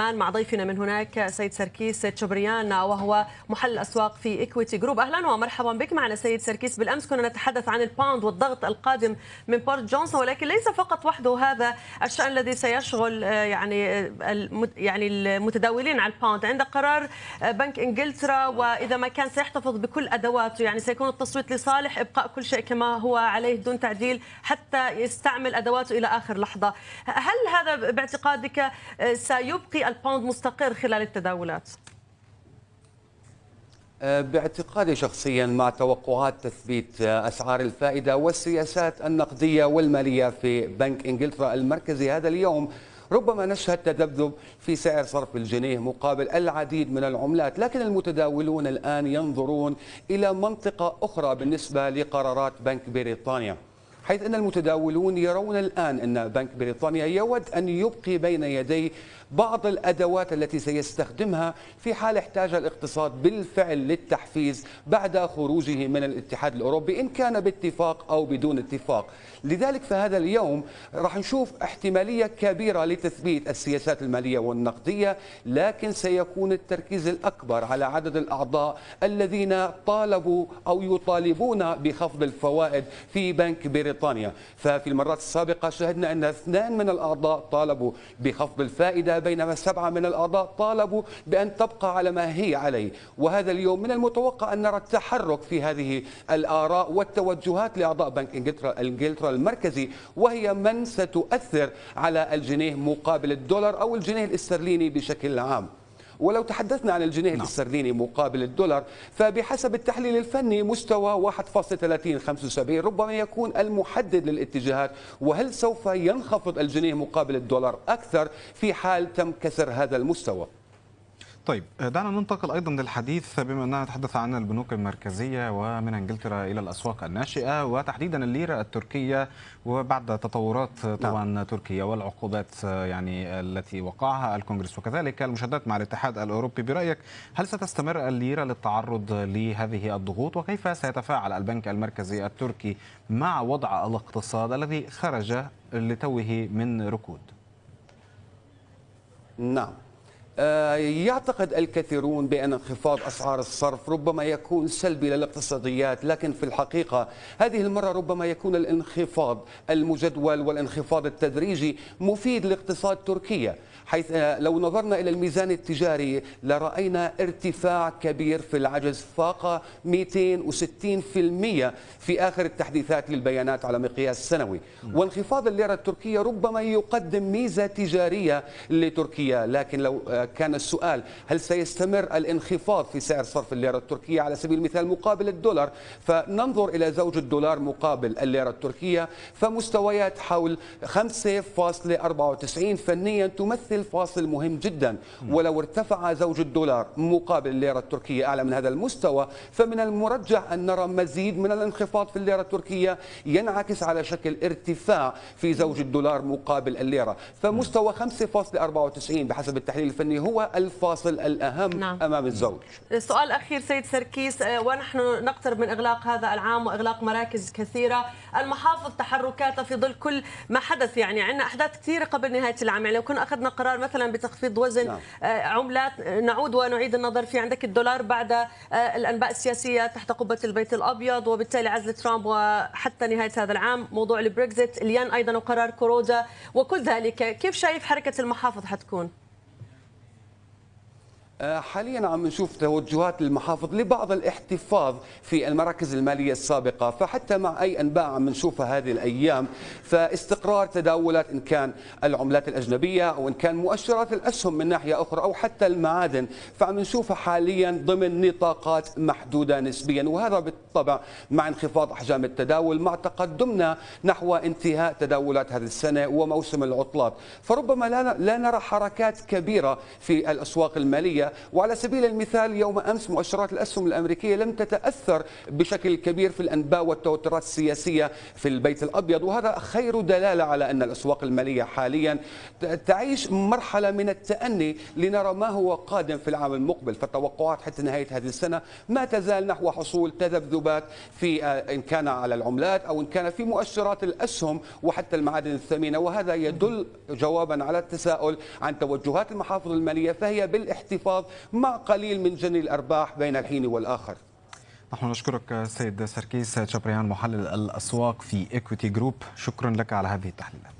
عمان مع ضيفنا من هناك سيد سركيس تشبريان وهو محلل الأسواق في Equity Group. أهلا ومرحبا بك معنا سيد سركيس. بالأمس كنا نتحدث عن ال pound والضغط القادم من بوريس جونسون ولكن ليس فقط وحده هذا الشأن الذي سيشغل يعني يعني المتداولين على ال pound عند قرار بنك إنجلترا وإذا ما كان سيحتفظ بكل أدواته. يعني سيكون التصويت لصالح إبقاء كل شيء كما هو عليه دون تعديل حتى يستعمل أدواته إلى آخر لحظة. هل هذا باعتقادك سيبقي الباوند مستقر خلال التداولات. باعتقادي شخصيا مع توقعات تثبيت أسعار الفائدة والسياسات النقدية والمالية في بنك إنجلترا المركزي هذا اليوم. ربما نشهد تذبذب في سعر صرف الجنيه مقابل العديد من العملات لكن المتداولون الآن ينظرون إلى منطقة أخرى بالنسبة لقرارات بنك بريطانيا. حيث أن المتداولون يرون الآن أن بنك بريطانيا يود أن يبقي بين يدي بعض الأدوات التي سيستخدمها في حال احتاج الاقتصاد بالفعل للتحفيز بعد خروجه من الاتحاد الأوروبي إن كان باتفاق أو بدون اتفاق. لذلك فهذا اليوم راح نشوف احتمالية كبيرة لتثبيت السياسات المالية والنقدية لكن سيكون التركيز الأكبر على عدد الأعضاء الذين طالبوا أو يطالبون بخفض الفوائد في بنك بريطانيا. ففي المرات السابقة شهدنا أن اثنان من الأعضاء طالبوا بخفض الفائدة بينما سبعة من الأعضاء طالبوا بأن تبقى على ما هي عليه. وهذا اليوم من المتوقع أن نرى التحرك في هذه الآراء والتوجهات لأعضاء بنك إنجلترا, إنجلترا المركزي وهي من ستؤثر على الجنيه مقابل الدولار أو الجنيه الإسترليني بشكل عام. ولو تحدثنا عن الجنيه نعم. الاسترليني مقابل الدولار فبحسب التحليل الفني مستوى 1.3075 ربما يكون المحدد للاتجاهات وهل سوف ينخفض الجنيه مقابل الدولار أكثر في حال تم كسر هذا المستوى طيب دعنا ننتقل أيضا للحديث بما أننا نتحدث عن البنوك المركزية ومن إنجلترا إلى الأسواق الناشئة وتحديدا الليرة التركية وبعد تطورات طبعا نعم. تركيا والعقوبات يعني التي وقعها الكونغرس وكذلك المشادات مع الاتحاد الأوروبي برأيك هل ستستمر الليرة للتعرض لهذه الضغوط وكيف سيتفاعل البنك المركزي التركي مع وضع الاقتصاد الذي خرج لتوه من ركود؟ نعم يعتقد الكثيرون بأن انخفاض أسعار الصرف ربما يكون سلبي للاقتصاديات لكن في الحقيقة هذه المرة ربما يكون الانخفاض المجدول والانخفاض التدريجي مفيد لاقتصاد تركيا. حيث لو نظرنا إلى الميزان التجاري لرأينا ارتفاع كبير في العجز فاق 260% في آخر التحديثات للبيانات على مقياس سنوي. وانخفاض الليرة التركية ربما يقدم ميزة تجارية لتركيا. لكن لو كان السؤال هل سيستمر الانخفاض في سعر صرف الليرة التركية على سبيل المثال مقابل الدولار فننظر إلى زوج الدولار مقابل الليرة التركية فمستويات حول 5.94 فنيا تمثل فاصل مهم جدا. ولو ارتفع زوج الدولار مقابل الليرة التركية أعلى من هذا المستوى فمن المرجح أن نرى مزيد من الانخفاض في الليرة التركية ينعكس على شكل ارتفاع في زوج الدولار مقابل الليرة. فمستوى 5.94 بحسب التحليل الفني هو الفاصل الأهم نعم. أمام الزوج. سؤال أخير سيد سركيس ونحن نقترب من إغلاق هذا العام وإغلاق مراكز كثيرة. المحافظ تحركاتها في ظل كل ما حدث يعني عندنا أحداث كثيرة قبل نهاية العام. يعني لو كنا أخذنا قرار مثلا بتخفيض وزن نعم. عملات نعود ونعيد النظر في عندك الدولار بعد الأنباء السياسية تحت قبة البيت الأبيض وبالتالي عزل ترامب وحتى نهاية هذا العام موضوع البريكزيت اليان أيضا وقرار كورودا وكل ذلك كيف شايف حركة المحافظ حتكون؟ حاليا عم نشوف توجهات المحافظ لبعض الاحتفاظ في المراكز المالية السابقة فحتى مع أي أنباء عم نشوفها هذه الأيام فاستقرار تداولات إن كان العملات الأجنبية أو إن كان مؤشرات الأسهم من ناحية أخرى أو حتى المعادن فعم نشوفها حاليا ضمن نطاقات محدودة نسبيا وهذا بالطبع مع انخفاض أحجام التداول مع تقدمنا نحو انتهاء تداولات هذه السنة وموسم العطلات. فربما لا لا نرى حركات كبيرة في الأسواق المالية وعلى سبيل المثال يوم أمس مؤشرات الأسهم الأمريكية لم تتأثر بشكل كبير في الأنباء والتوترات السياسية في البيت الأبيض وهذا خير دلالة على أن الأسواق المالية حاليا تعيش مرحلة من التأني لنرى ما هو قادم في العام المقبل. فالتوقعات حتى نهاية هذه السنة ما تزال نحو حصول تذبذبات في إن كان على العملات أو إن كان في مؤشرات الأسهم وحتى المعادن الثمينة. وهذا يدل جوابا على التساؤل عن توجهات المحافظ المالية فهي بالإحتفاظ الانخفاض مع قليل من جني الأرباح بين الحين والآخر. نحن نشكرك سيد سركيس شبريان محلل الأسواق في Equity Group شكرا لك على هذه التحليلات.